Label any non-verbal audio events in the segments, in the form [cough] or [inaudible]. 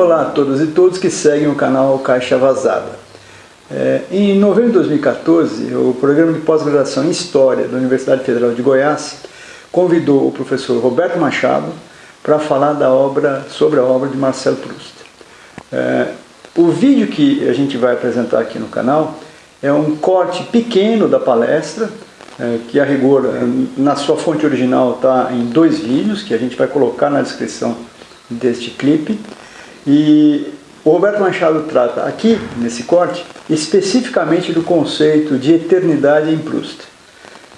Olá a todas e todos que seguem o canal Caixa Vazada. É, em novembro de 2014, o programa de pós-graduação em História da Universidade Federal de Goiás convidou o professor Roberto Machado para falar da obra, sobre a obra de Marcel Proust. É, o vídeo que a gente vai apresentar aqui no canal é um corte pequeno da palestra, é, que a rigor, na sua fonte original, está em dois vídeos, que a gente vai colocar na descrição deste clipe. E o Roberto Machado trata aqui, nesse corte, especificamente do conceito de eternidade em Proust.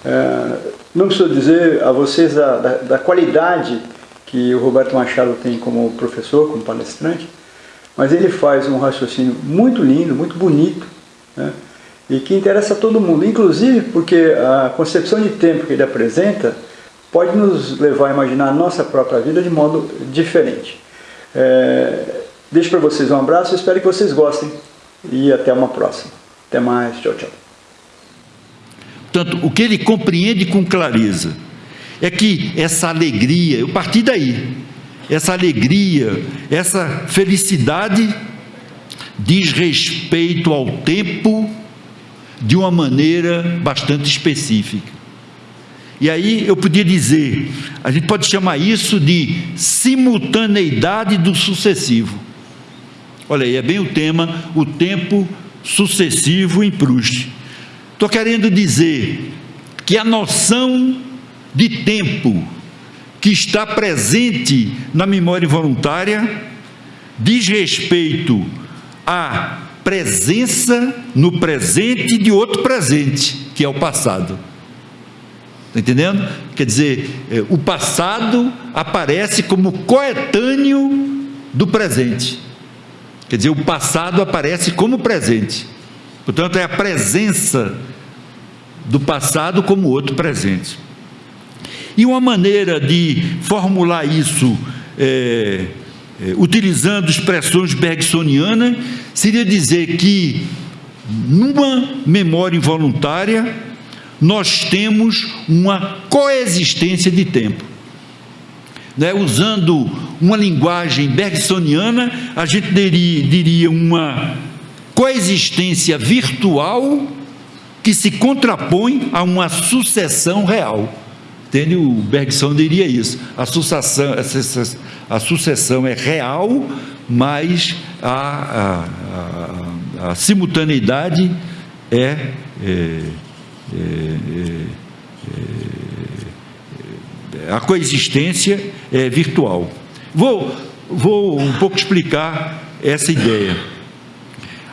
É, não preciso dizer a vocês da, da, da, qualidade que o Roberto Machado tem como professor, como palestrante, mas ele faz um raciocínio muito lindo, muito bonito, né, e que interessa a todo mundo, inclusive porque a concepção de tempo que ele apresenta pode nos levar a imaginar a nossa própria vida de modo diferente. É, deixo para vocês um abraço, espero que vocês gostem e até uma próxima. Até mais, tchau, tchau. Portanto, o que ele compreende com clareza é que essa alegria, eu parti daí, essa alegria, essa felicidade diz respeito ao tempo de uma maneira bastante específica. E aí eu podia dizer, a gente pode chamar isso de simultaneidade do sucessivo. Olha aí, é bem o tema, o tempo sucessivo em Proust. Estou querendo dizer que a noção de tempo que está presente na memória involuntária diz respeito à presença no presente de outro presente, que é o passado. Está entendendo? Quer dizer, é, o passado aparece como coetâneo do presente. Quer dizer, o passado aparece como presente. Portanto, é a presença do passado como outro presente. E uma maneira de formular isso, é, é, utilizando expressões bergsonianas, seria dizer que numa memória involuntária, nós temos uma coexistência de tempo. Né? Usando uma linguagem bergsoniana, a gente diria, diria uma coexistência virtual que se contrapõe a uma sucessão real. Entende? O Bergson diria isso. A sucessão, a sucessão é real, mas a, a, a, a simultaneidade é, é a coexistência é virtual. Vou, vou um pouco explicar essa ideia.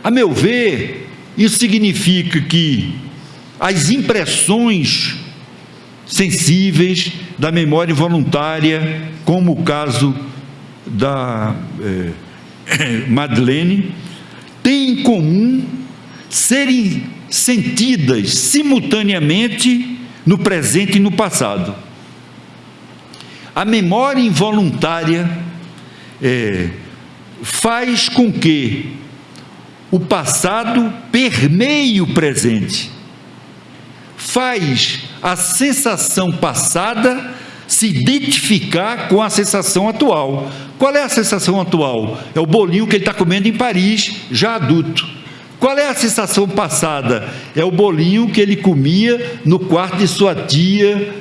A meu ver, isso significa que as impressões sensíveis da memória voluntária, como o caso da é, [laughs] Madeleine, têm em comum serem sentidas simultaneamente no presente e no passado. A memória involuntária é, faz com que o passado permeie o presente, faz a sensação passada se identificar com a sensação atual. Qual é a sensação atual? É o bolinho que ele está comendo em Paris, já adulto. Qual é a sensação passada? É o bolinho que ele comia no quarto de sua tia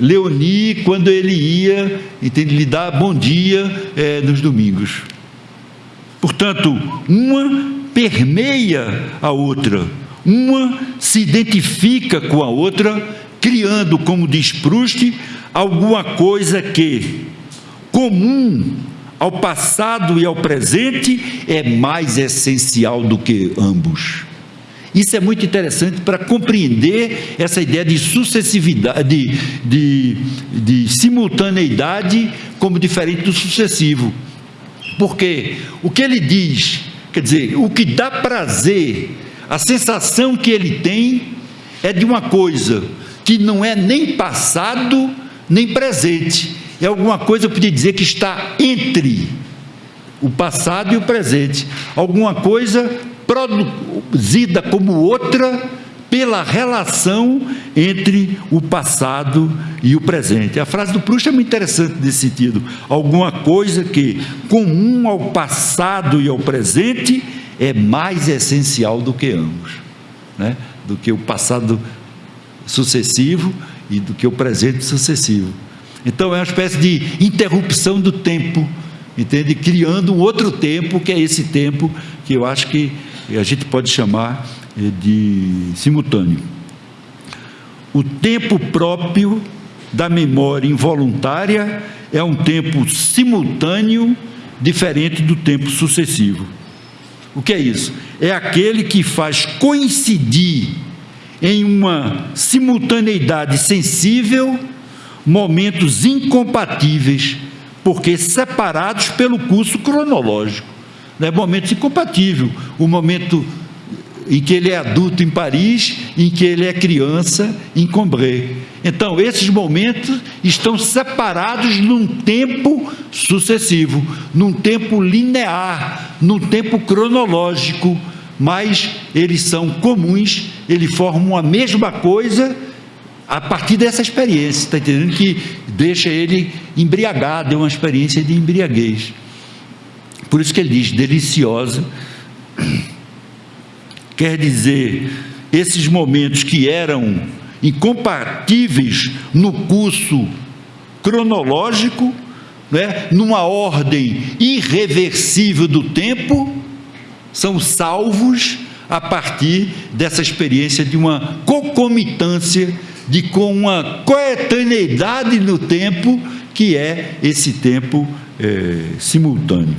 Leoni, quando ele ia, entende, lhe dar bom dia é, nos domingos. Portanto, uma permeia a outra, uma se identifica com a outra, criando, como diz Proust, alguma coisa que comum ao passado e ao presente é mais essencial do que ambos. Isso é muito interessante para compreender essa ideia de sucessividade, de, de, de simultaneidade como diferente do sucessivo. Porque o que ele diz, quer dizer, o que dá prazer, a sensação que ele tem é de uma coisa que não é nem passado nem presente, é alguma coisa, eu podia dizer, que está entre o passado e o presente. Alguma coisa produzida como outra pela relação entre o passado e o presente. A frase do Proust é muito interessante nesse sentido. Alguma coisa que, comum ao passado e ao presente, é mais essencial do que ambos, né? do que o passado sucessivo e do que o presente sucessivo. Então é uma espécie de interrupção do tempo, entende? Criando um outro tempo, que é esse tempo que eu acho que a gente pode chamar eh, de simultâneo. O tempo próprio da memória involuntária é um tempo simultâneo, diferente do tempo sucessivo. O que é isso? É aquele que faz coincidir em uma simultaneidade sensível momentos incompatíveis, porque separados pelo curso cronológico. Né? Momentos incompatíveis. O momento em que ele é adulto em Paris, em que ele é criança em Combray. Então, esses momentos estão separados num tempo sucessivo, num tempo linear, num tempo cronológico, mas eles são comuns, eles formam a mesma coisa a partir dessa experiência, está entendendo? Que deixa ele embriagado, é uma experiência de embriaguez. Por isso que ele diz deliciosa, [clears throat] quer dizer, esses momentos que eram incompatíveis no curso cronológico, né, numa ordem irreversível do tempo, são salvos a partir dessa experiência de uma concomitância, de com uma coetaneidade no tempo, que é esse tempo é, simultâneo.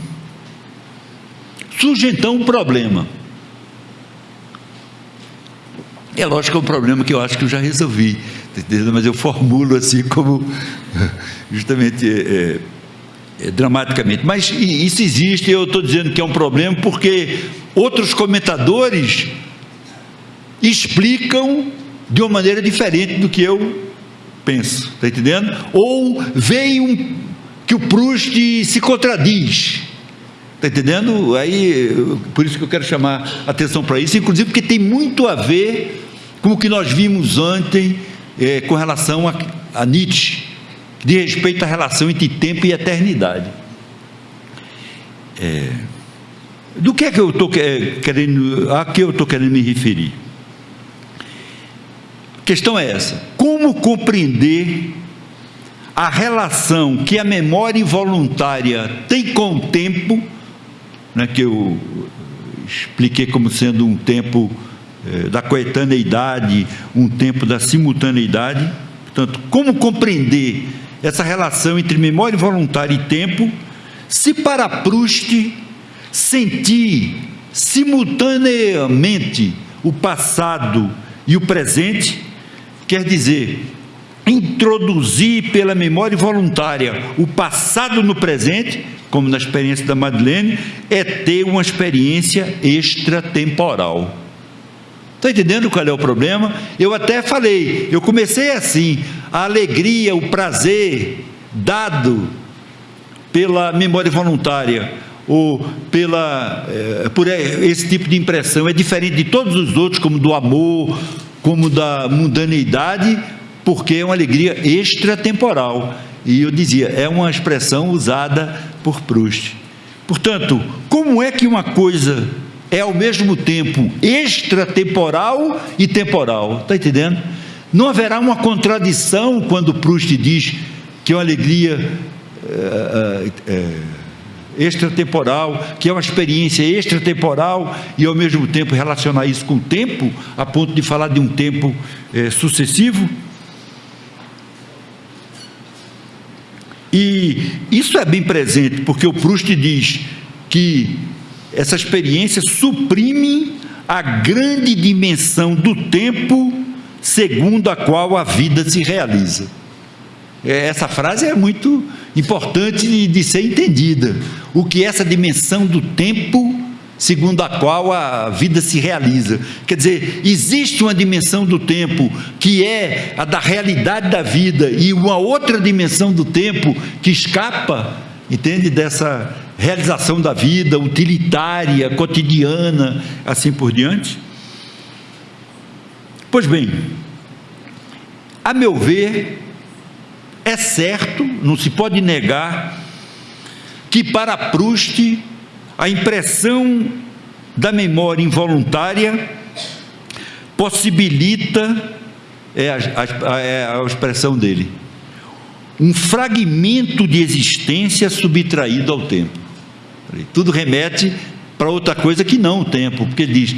Surge então um problema. É lógico que é um problema que eu acho que eu já resolvi, mas eu formulo assim como [laughs] justamente é, é, dramaticamente. Mas isso existe, eu estou dizendo que é um problema porque outros comentadores explicam de uma maneira diferente do que eu penso, está entendendo? Ou veio que o Proust se contradiz. Está entendendo? Aí, por isso que eu quero chamar atenção para isso, inclusive porque tem muito a ver com o que nós vimos ontem é, com relação a, a Nietzsche, de respeito à relação entre tempo e eternidade. É, do que é que eu estou querendo, a que eu estou querendo me referir? Questão é essa: como compreender a relação que a memória involuntária tem com o tempo, né, que eu expliquei como sendo um tempo eh, da coetaneidade, um tempo da simultaneidade. Portanto, como compreender essa relação entre memória voluntária e tempo, se para Proust sentir simultaneamente o passado e o presente, quer dizer, introduzir pela memória voluntária o passado no presente, como na experiência da Madeleine, é ter uma experiência extratemporal. Está entendendo qual é o problema? Eu até falei, eu comecei assim, a alegria, o prazer dado pela memória voluntária ou pela é, por esse tipo de impressão é diferente de todos os outros, como do amor, como da mundaneidade, porque é uma alegria extratemporal. E eu dizia, é uma expressão usada por Proust. Portanto, como é que uma coisa é ao mesmo tempo extratemporal e temporal. Está entendendo? Não haverá uma contradição quando Proust diz que é uma alegria é, é, extratemporal, que é uma experiência extratemporal e ao mesmo tempo relacionar isso com o tempo, a ponto de falar de um tempo é, sucessivo. E isso é bem presente, porque o Proust diz que essa experiência suprime a grande dimensão do tempo segundo a qual a vida se realiza. É, essa frase é muito importante de, de ser entendida. O que é essa dimensão do tempo segundo a qual a vida se realiza. Quer dizer, existe uma dimensão do tempo que é a da realidade da vida e uma outra dimensão do tempo que escapa, entende, dessa realização da vida, utilitária, cotidiana, assim por diante. Pois bem, a meu ver, é certo, não se pode negar, que para Proust a impressão da memória involuntária possibilita, é a, é a expressão dele, um fragmento de existência subtraído ao tempo. Tudo remete para outra coisa que não o tempo, porque diz,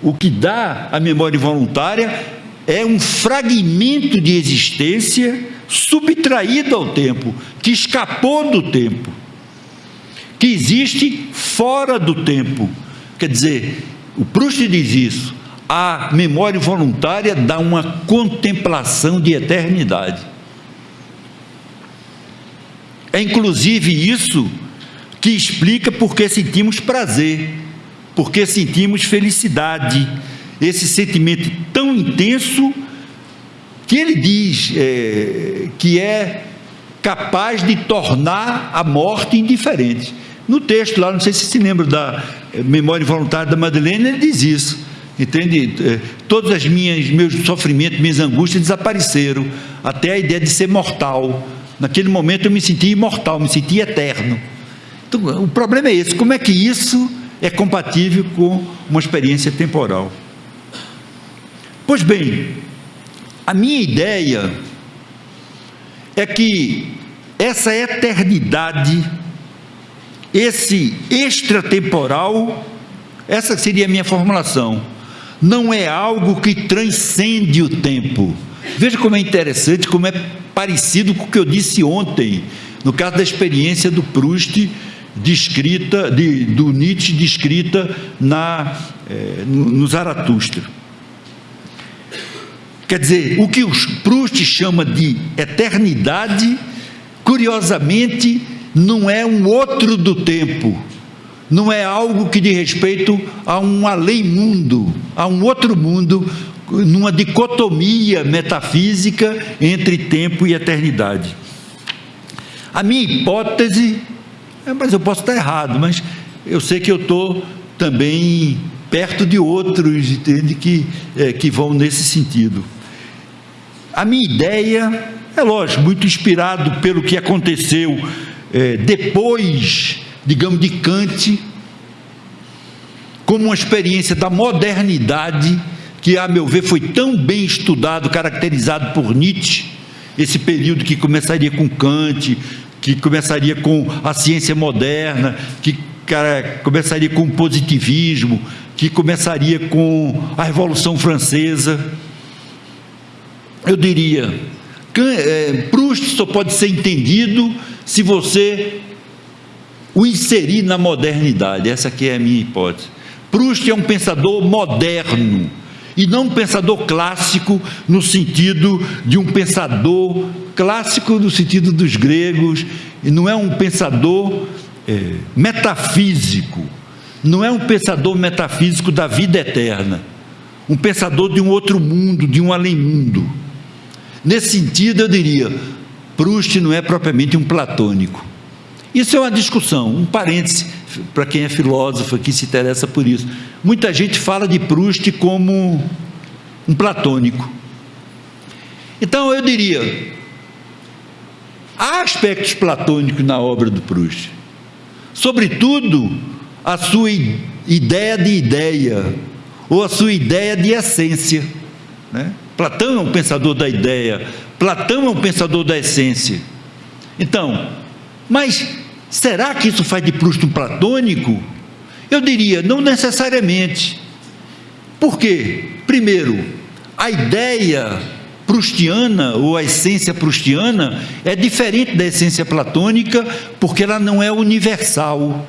o que dá a memória involuntária é um fragmento de existência subtraído ao tempo, que escapou do tempo, que existe fora do tempo. Quer dizer, o Proust diz isso, a memória voluntária dá uma contemplação de eternidade. É inclusive isso que explica por que sentimos prazer, porque sentimos felicidade, esse sentimento tão intenso que ele diz é, que é capaz de tornar a morte indiferente. No texto lá, não sei se se lembra da é, memória voluntária da Madeleine, ele diz isso. Entende? É, todos os meus sofrimentos, minhas angústias desapareceram, até a ideia de ser mortal. Naquele momento eu me senti imortal, me senti eterno. Então, o problema é esse: como é que isso é compatível com uma experiência temporal? Pois bem, a minha ideia é que essa eternidade, esse extratemporal, essa seria a minha formulação, não é algo que transcende o tempo. Veja como é interessante, como é parecido com o que eu disse ontem, no caso da experiência do Proust descrita, de, do Nietzsche descrita na, é, no, no Zaratustra. Quer dizer, o que o Proust chama de eternidade, curiosamente, não é um outro do tempo, não é algo que diz respeito a um além-mundo, a um outro mundo, numa dicotomia metafísica entre tempo e eternidade. A minha hipótese mas eu posso estar errado, mas eu sei que eu estou também perto de outros, entende, que, é, que vão nesse sentido. A minha ideia, é lógico, muito inspirado pelo que aconteceu é, depois, digamos, de Kant, como uma experiência da modernidade, que, a meu ver, foi tão bem estudado, caracterizado por Nietzsche, esse período que começaria com Kant, que começaria com a ciência moderna, que cara, começaria com o positivismo, que começaria com a Revolução Francesa. Eu diria, é, Proust só pode ser entendido se você o inserir na modernidade. Essa aqui é a minha hipótese. Proust é um pensador moderno e não um pensador clássico no sentido de um pensador clássico no sentido dos gregos, e não é um pensador é, metafísico, não é um pensador metafísico da vida eterna, um pensador de um outro mundo, de um além-mundo. Nesse sentido, eu diria, Proust não é propriamente um platônico. Isso é uma discussão, um parêntese para quem é filósofo, que se interessa por isso. Muita gente fala de Proust como um platônico. Então eu diria, há aspectos platônicos na obra do Proust. Sobretudo, a sua ideia de ideia, ou a sua ideia de essência. Né? Platão é um pensador da ideia, Platão é um pensador da essência. Então, mas será que isso faz de Proust um platônico? Eu diria, não necessariamente. Por quê? Primeiro, a ideia prustiana ou a essência prustiana é diferente da essência platônica porque ela não é universal.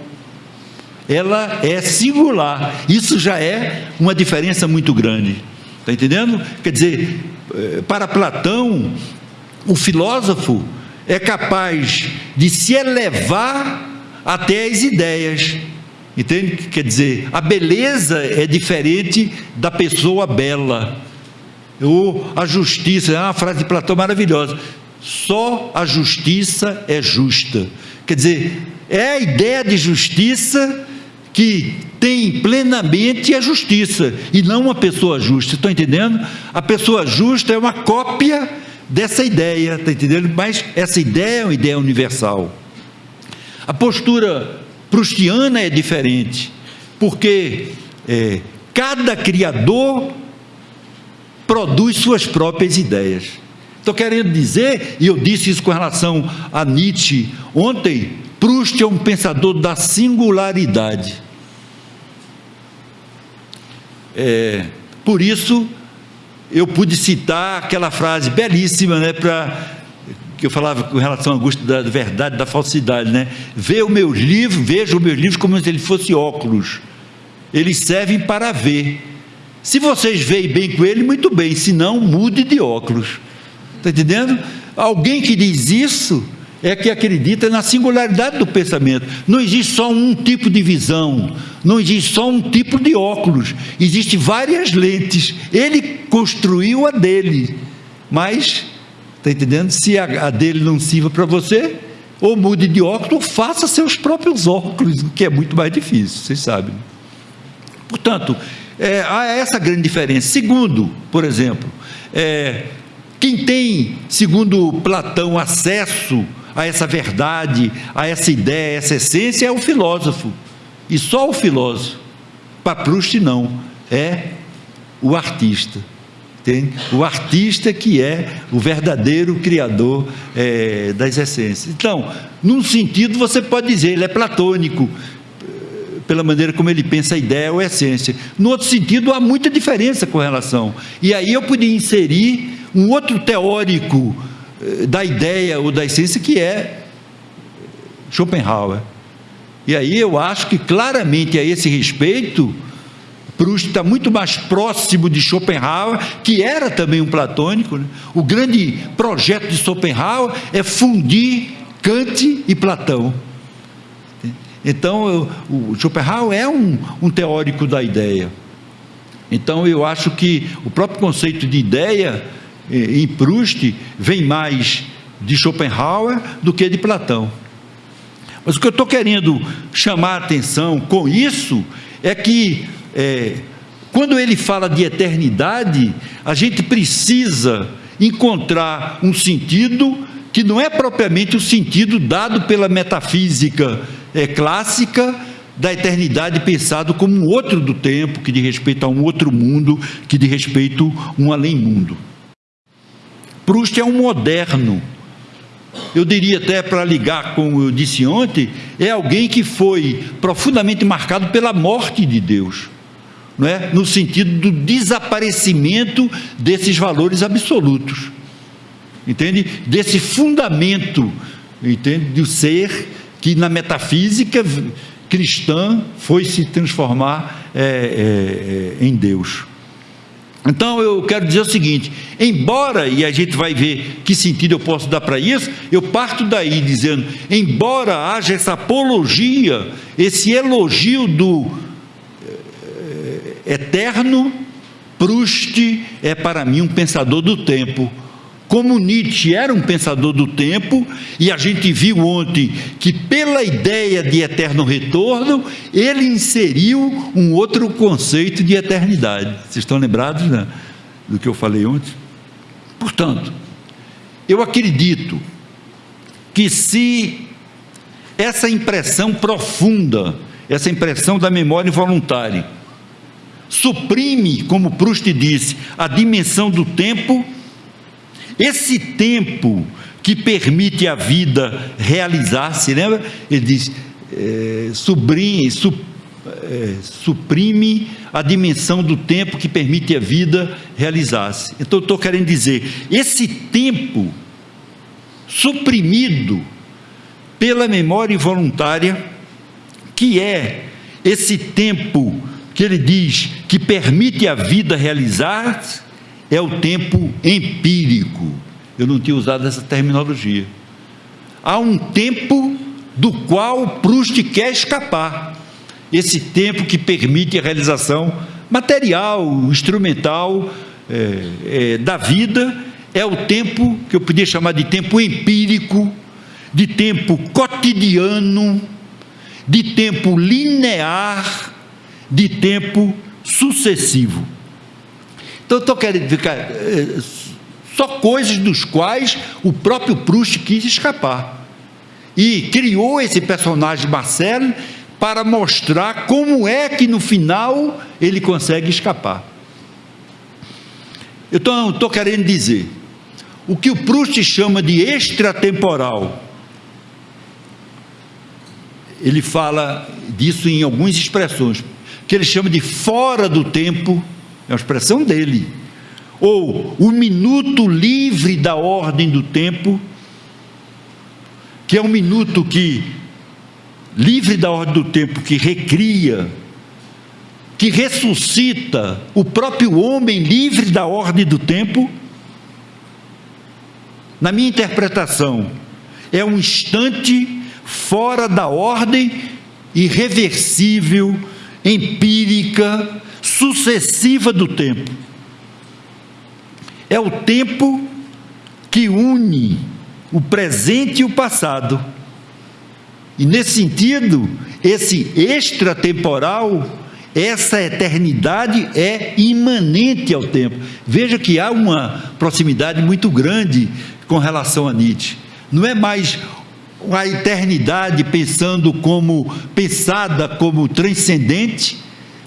Ela é singular. Isso já é uma diferença muito grande. Está entendendo? Quer dizer, eh, para Platão, o filósofo é capaz de se elevar até as ideias. Entende? Quer dizer, a beleza é diferente da pessoa bela ou a justiça, é uma frase de Platão maravilhosa. Só a justiça é justa. Quer dizer, é a ideia de justiça que tem plenamente a justiça e não uma pessoa justa. Estão entendendo? A pessoa justa é uma cópia dessa ideia, está entendendo? Mas essa ideia é uma ideia universal. A postura prustiana é diferente, porque é, cada criador produz suas próprias ideias. Estou querendo dizer, e eu disse isso com relação a Nietzsche ontem, Proust é um pensador da singularidade. É, por isso, eu pude citar aquela frase belíssima, né, para que eu falava com relação à angústia da verdade, da falsidade, né? Vê os meus livros, veja os meus livros como se ele fosse óculos. Eles servem para ver. Se vocês veem bem com ele, muito bem. Se não, mude de óculos. Está entendendo? Alguém que diz isso é que acredita na singularidade do pensamento. Não existe só um tipo de visão, não existe só um tipo de óculos, existem várias lentes. Ele construiu a dele, mas, está entendendo? Se a, a dele não sirva para você, ou mude de óculos, ou faça seus próprios óculos, o que é muito mais difícil, vocês sabem. Portanto, é, há essa grande diferença. Segundo, por exemplo, é, quem tem, segundo Platão, acesso a essa verdade, a essa ideia, a essa essência é o filósofo. E só o filósofo. Para Proust, não. É o artista. Tem o artista que é o verdadeiro criador é, das essências. Então, num sentido, você pode dizer, ele é platônico, pela maneira como ele pensa a ideia ou a essência. No outro sentido, há muita diferença com relação. E aí eu podia inserir um outro teórico eh, da ideia ou da essência que é Schopenhauer. E aí eu acho que claramente a esse respeito, Proust está muito mais próximo de Schopenhauer, que era também um platônico. Né? O grande projeto de Schopenhauer é fundir Kant e Platão. Então, o Schopenhauer é um, um teórico da ideia. Então, eu acho que o próprio conceito de ideia em Proust vem mais de Schopenhauer do que de Platão. Mas o que eu estou querendo chamar a atenção com isso é que, é, quando ele fala de eternidade, a gente precisa encontrar um sentido que não é propriamente o sentido dado pela metafísica é, clássica da eternidade pensado como um outro do tempo, que de respeito a um outro mundo, que de respeito a um além-mundo. Proust é um moderno. Eu diria até para ligar com eu disse ontem, é alguém que foi profundamente marcado pela morte de Deus. Não é? No sentido do desaparecimento desses valores absolutos. Entende? Desse fundamento, entende? Do ser que na metafísica cristã foi se transformar é, é, é, em Deus. Então eu quero dizer o seguinte: embora, e a gente vai ver que sentido eu posso dar para isso, eu parto daí dizendo, embora haja essa apologia, esse elogio do é, eterno, Proust é para mim um pensador do tempo como Nietzsche era um pensador do tempo, e a gente viu ontem que, pela ideia de eterno retorno, ele inseriu um outro conceito de eternidade. Vocês estão lembrados né, do que eu falei ontem? Portanto, eu acredito que se essa impressão profunda, essa impressão da memória involuntária, suprime, como Proust disse, a dimensão do tempo esse tempo que permite a vida realizar-se, lembra? Ele diz, é, subrime, su, é, suprime a dimensão do tempo que permite a vida realizar-se. Então, estou querendo dizer, esse tempo suprimido pela memória involuntária, que é esse tempo que ele diz que permite a vida realizar-se, é o tempo empírico. Eu não tinha usado essa terminologia. Há um tempo do qual Proust quer escapar. Esse tempo que permite a realização material, instrumental é, é, da vida, é o tempo que eu podia chamar de tempo empírico, de tempo cotidiano, de tempo linear, de tempo sucessivo. Então, estou querendo ficar. É, só coisas dos quais o próprio Proust quis escapar. E criou esse personagem Marcelo para mostrar como é que no final ele consegue escapar. Eu estou querendo dizer, o que o Proust chama de extratemporal, ele fala disso em algumas expressões, que ele chama de fora do tempo, é uma expressão dele, ou o minuto livre da ordem do tempo, que é um minuto que livre da ordem do tempo, que recria, que ressuscita o próprio homem livre da ordem do tempo. Na minha interpretação, é um instante fora da ordem irreversível, empírica, sucessiva do tempo. É o tempo que une o presente e o passado. E nesse sentido, esse extratemporal, essa eternidade é imanente ao tempo. Veja que há uma proximidade muito grande com relação a Nietzsche. Não é mais a eternidade pensando como pensada como transcendente,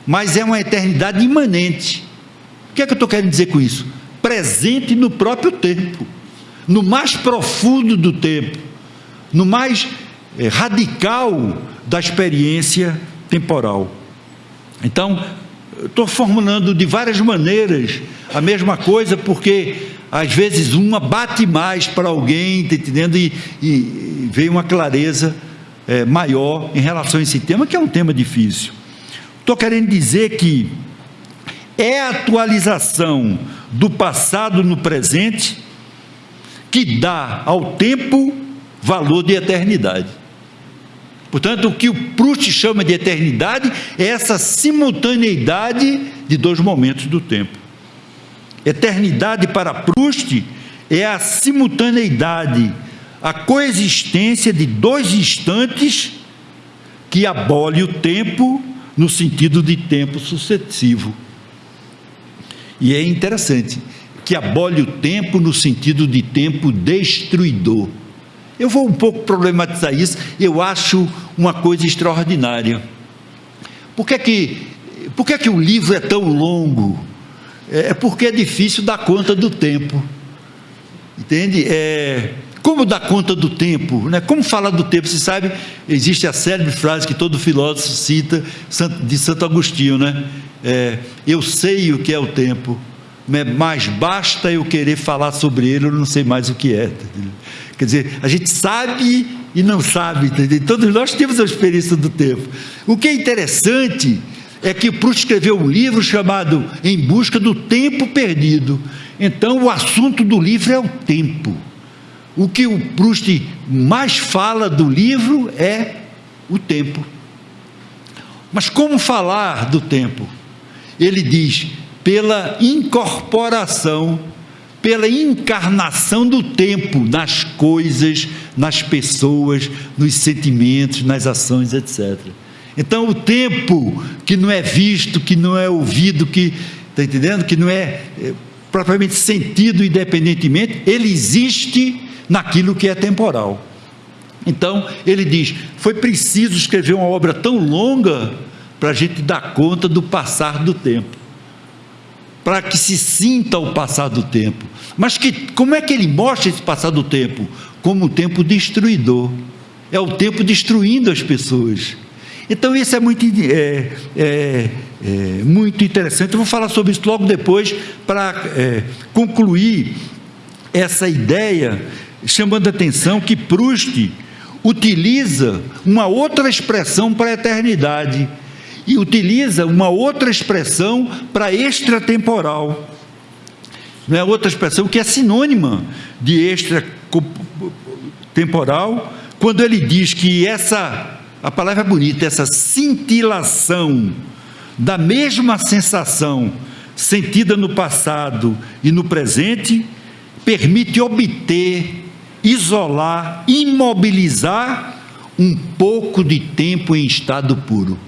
mas é uma eternidade imanente. O que é que eu estou querendo dizer com isso? Presente no próprio tempo, no mais profundo do tempo, no mais é, radical da experiência temporal. Então, estou formulando de várias maneiras a mesma coisa, porque às vezes uma bate mais para alguém, tá entendendo? E, e, veio uma clareza é, maior em relação a esse tema, que é um tema difícil. Estou querendo dizer que é a atualização do passado no presente que dá ao tempo valor de eternidade. Portanto, o que o Proust chama de eternidade é essa simultaneidade de dois momentos do tempo. Eternidade para Proust é a simultaneidade, a coexistência de dois instantes que abole o tempo no sentido de tempo sucessivo. E é interessante que abole o tempo no sentido de tempo destruidor. Eu vou um pouco problematizar isso, eu acho uma coisa extraordinária. Por que, que, por que, que o livro é tão longo? É, é porque é difícil dar conta do tempo. Entende? É, como dar conta do tempo? Né? Como falar do tempo? Você sabe, existe a célebre frase que todo filósofo cita de Santo Agostinho, né? É, eu sei o que é o tempo, mas basta eu querer falar sobre ele, eu não sei mais o que é. Quer dizer, a gente sabe e não sabe, entendeu? Todos nós temos a experiência do tempo. O que é interessante é que Proust escreveu um livro chamado Em Busca do Tempo Perdido. Então, o assunto do livro é o tempo. O que o Proust mais fala do livro é o tempo. Mas como falar do tempo? Ele diz: pela incorporação pela encarnação do tempo nas coisas, nas pessoas, nos sentimentos, nas ações, etc. Então, o tempo que não é visto, que não é ouvido, que está entendendo, que não é, é propriamente sentido independentemente, ele existe naquilo que é temporal. Então, ele diz: foi preciso escrever uma obra tão longa para a gente dar conta do passar do tempo para que se sinta o passar do tempo. Mas que, como é que ele mostra esse passar do tempo? Como um tempo destruidor. É o tempo destruindo as pessoas. Então isso é muito, é, é, é muito interessante. Eu vou falar sobre isso logo depois para é, concluir essa ideia, chamando a atenção que Proust utiliza uma outra expressão para a eternidade e utiliza uma outra expressão para extratemporal. É outra expressão que é sinônima de extratemporal, quando ele diz que essa, a palavra é bonita, essa cintilação da mesma sensação sentida no passado e no presente, permite obter, isolar, imobilizar um pouco de tempo em estado puro.